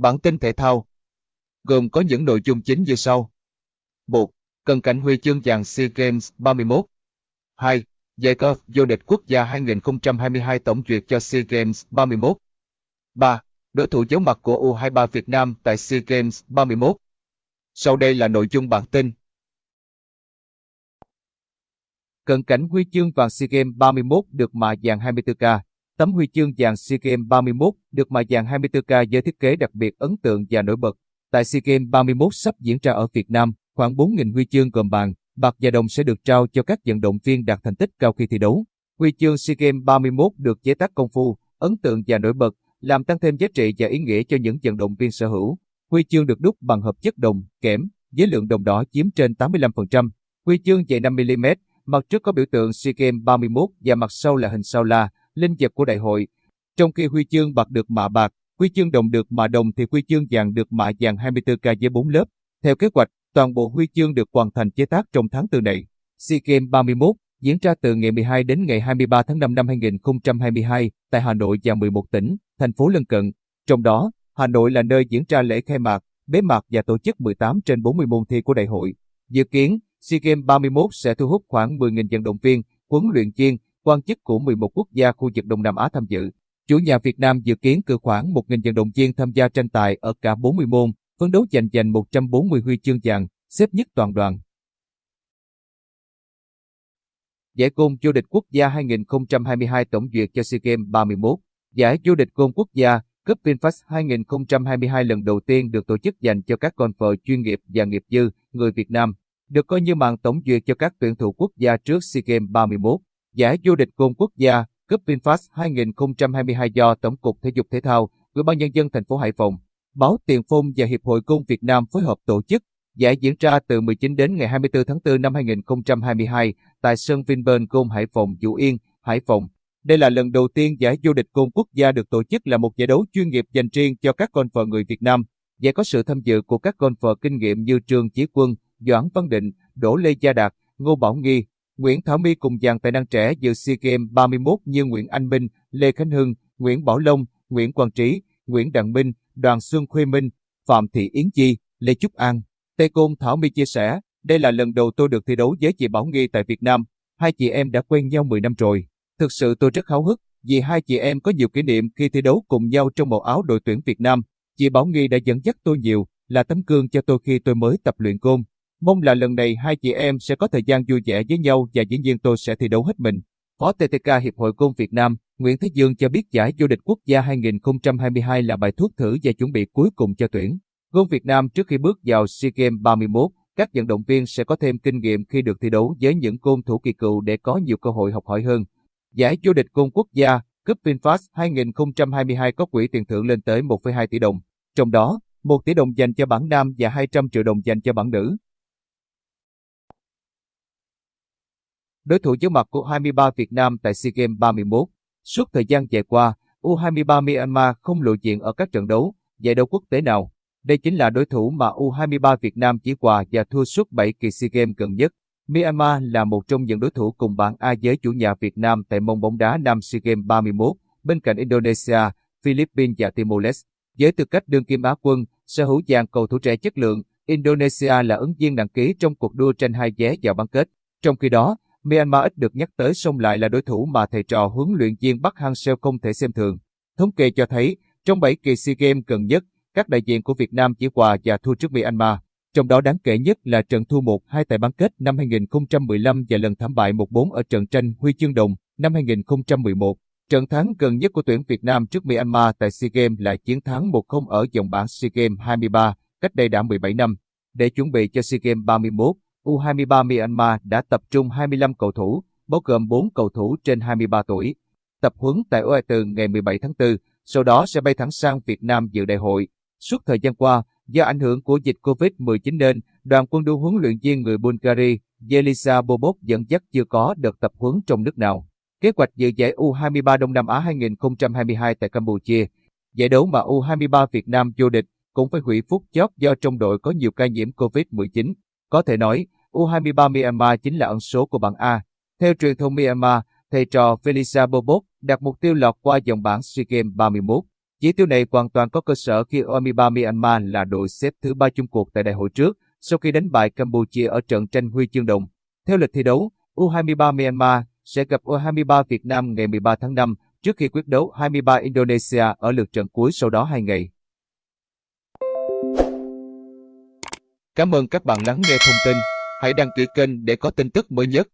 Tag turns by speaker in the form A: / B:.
A: Bản tin thể thao gồm có những nội dung chính như sau. 1. Cận cảnh huy chương vàng SEA Games 31 2. Giải cơ vô địch quốc gia 2022 tổng duyệt cho SEA Games 31 3. Đối thủ giấu mặt của U23 Việt Nam tại SEA Games 31 Sau đây là nội dung bản tin.
B: Cận cảnh huy chương vàng SEA Games 31 được mạ vàng 24K. Tấm huy chương vàng SEA Games 31 được mạ vàng 24K với thiết kế đặc biệt ấn tượng và nổi bật. Tại SEA Games 31 sắp diễn ra ở Việt Nam, khoảng 4.000 huy chương gồm vàng, bạc và đồng sẽ được trao cho các vận động viên đạt thành tích cao khi thi đấu. Huy chương SEA Games 31 được chế tác công phu, ấn tượng và nổi bật, làm tăng thêm giá trị và ý nghĩa cho những vận động viên sở hữu. Huy chương được đúc bằng hợp chất đồng, kẽm, với lượng đồng đỏ chiếm trên 85%. Huy chương dày 5mm, mặt trước có biểu tượng SEA Games 31 và mặt sau là hình sao la, linh vật của đại hội. Trong khi huy chương bạc được mạ bạc, huy chương đồng được mạ đồng thì huy chương vàng được mạ vàng 24K với 4 lớp. Theo kế hoạch, toàn bộ huy chương được hoàn thành chế tác trong tháng 4 này. SEA Games 31 diễn ra từ ngày 12 đến ngày 23 tháng 5 năm 2022 tại Hà Nội và 11 tỉnh, thành phố lân cận. Trong đó, Hà Nội là nơi diễn ra lễ khai mạc, bế mạc và tổ chức 18 trên 40 môn thi của đại hội. Dự kiến, SEA Games 31 sẽ thu hút khoảng 10.000 vận động viên, huấn luyện viên, quan chức của 11 quốc gia khu vực Đông Nam Á tham dự. Chủ nhà Việt Nam dự kiến cử khoảng 1.000 vận động viên tham gia tranh tài ở cả 40 môn, phấn đấu giành giành 140 huy chương vàng, xếp nhất toàn đoàn. Giải côn vô địch quốc gia 2022 tổng duyệt cho SEA Games 31. Giải vô địch côn quốc gia Cup VinFast 2022 lần đầu tiên được tổ chức dành cho các con vợ chuyên nghiệp và nghiệp dư, người Việt Nam, được coi như màn tổng duyệt cho các tuyển thủ quốc gia trước SEA Games 31. Giải vô địch côn quốc gia Cup VinFast 2022 do Tổng cục Thể dục Thể thao, Ủy ban nhân dân thành phố Hải Phòng, Báo Tiền Phong và Hiệp hội Côn Việt Nam phối hợp tổ chức. Giải diễn ra từ 19 đến ngày 24 tháng 4 năm 2022 tại sân Vinpearl Côn Hải Phòng, Vũ Yên, Hải Phòng. Đây là lần đầu tiên giải vô địch côn quốc gia được tổ chức là một giải đấu chuyên nghiệp dành riêng cho các con vợ người Việt Nam. Giải có sự tham dự của các con vợ kinh nghiệm như Trương Chí Quân, Doãn Văn Định, Đỗ Lê Gia Đạt, Ngô Bảo Nghi, Nguyễn Thảo My cùng dàn tài năng trẻ dự SEA Games 31 như Nguyễn Anh Minh, Lê Khánh Hưng, Nguyễn Bảo Long, Nguyễn Quang Trí, Nguyễn Đặng Minh, Đoàn Xuân Khuê Minh, Phạm Thị Yến Chi, Lê Trúc An. Tê Côn Thảo My chia sẻ, đây là lần đầu tôi được thi đấu với chị Bảo Nghi tại Việt Nam. Hai chị em đã quen nhau 10 năm rồi. Thực sự tôi rất háo hức vì hai chị em có nhiều kỷ niệm khi thi đấu cùng nhau trong màu áo đội tuyển Việt Nam. Chị Bảo Nghi đã dẫn dắt tôi nhiều, là tấm gương cho tôi khi tôi mới tập luyện côn. Mong là lần này hai chị em sẽ có thời gian vui vẻ với nhau và dĩ nhiên tôi sẽ thi đấu hết mình. Phó TTK Hiệp hội Côn Việt Nam, Nguyễn Thế Dương cho biết giải vô địch quốc gia 2022 là bài thuốc thử và chuẩn bị cuối cùng cho tuyển. Gôn Việt Nam trước khi bước vào SEA Games 31, các vận động viên sẽ có thêm kinh nghiệm khi được thi đấu với những côn thủ kỳ cựu để có nhiều cơ hội học hỏi hơn. Giải vô địch côn quốc gia Cup VinFast 2022 có quỹ tiền thưởng lên tới 1,2 tỷ đồng, trong đó 1 tỷ đồng dành cho bảng nam và 200 triệu đồng dành cho bảng nữ. Đối thủ giấu mặt của 23 Việt Nam tại SEA Games 31 Suốt thời gian dài qua, U23 Myanmar không lộ diện ở các trận đấu, giải đấu quốc tế nào. Đây chính là đối thủ mà U23 Việt Nam chỉ hòa và thua suốt 7 kỳ SEA Games gần nhất. Myanmar là một trong những đối thủ cùng bảng A với chủ nhà Việt Nam tại môn bóng đá Nam SEA Games 31, bên cạnh Indonesia, Philippines và Timor-Leste. Với tư cách đương kim Á quân, sở hữu dàn cầu thủ trẻ chất lượng, Indonesia là ứng viên đăng ký trong cuộc đua tranh hai vé vào bán kết. Trong khi đó, Myanmar ít được nhắc tới song lại là đối thủ mà thầy trò huấn luyện viên Bắc Hang-seo không thể xem thường. Thống kê cho thấy, trong 7 kỳ SEA Games gần nhất, các đại diện của Việt Nam chỉ hòa và thua trước Myanmar. Trong đó đáng kể nhất là trận thua 1-2 tại bán kết năm 2015 và lần thảm bại 1-4 ở trận tranh huy chương đồng năm 2011. Trận thắng gần nhất của tuyển Việt Nam trước Myanmar tại SEA Games là chiến thắng 1-0 ở vòng bảng SEA Games 23, cách đây đã 17 năm. Để chuẩn bị cho SEA Games 31, U23 Myanmar đã tập trung 25 cầu thủ, bao gồm 4 cầu thủ trên 23 tuổi. Tập huấn tại OE từ ngày 17 tháng 4, sau đó sẽ bay thẳng sang Việt Nam dự đại hội. Suốt thời gian qua, do ảnh hưởng của dịch COVID-19 nên, đoàn quân đua huấn luyện viên người Bulgaria, Yelisa Bobov dẫn dắt chưa có đợt tập huấn trong nước nào. Kế hoạch dự giải U23 Đông Nam Á 2022 tại Campuchia, giải đấu mà U23 Việt Nam vô địch, cũng phải hủy phút chót do trong đội có nhiều ca nhiễm COVID-19. Có thể nói, U23 Myanmar chính là ẩn số của bảng A. Theo truyền thông Myanmar, thầy trò Felisa Bobot đặt mục tiêu lọt qua dòng bảng SEA Games 31. Chỉ tiêu này hoàn toàn có cơ sở khi U23 Myanmar là đội xếp thứ ba chung cuộc tại đại hội trước, sau khi đánh bại Campuchia ở trận tranh huy chương đồng. Theo lịch thi đấu, U23 Myanmar sẽ gặp U23 Việt Nam ngày 13 tháng 5 trước khi quyết đấu 23 Indonesia ở lượt trận cuối sau đó 2 ngày.
A: Cảm ơn các bạn lắng nghe thông tin. Hãy đăng ký kênh để có tin tức mới nhất.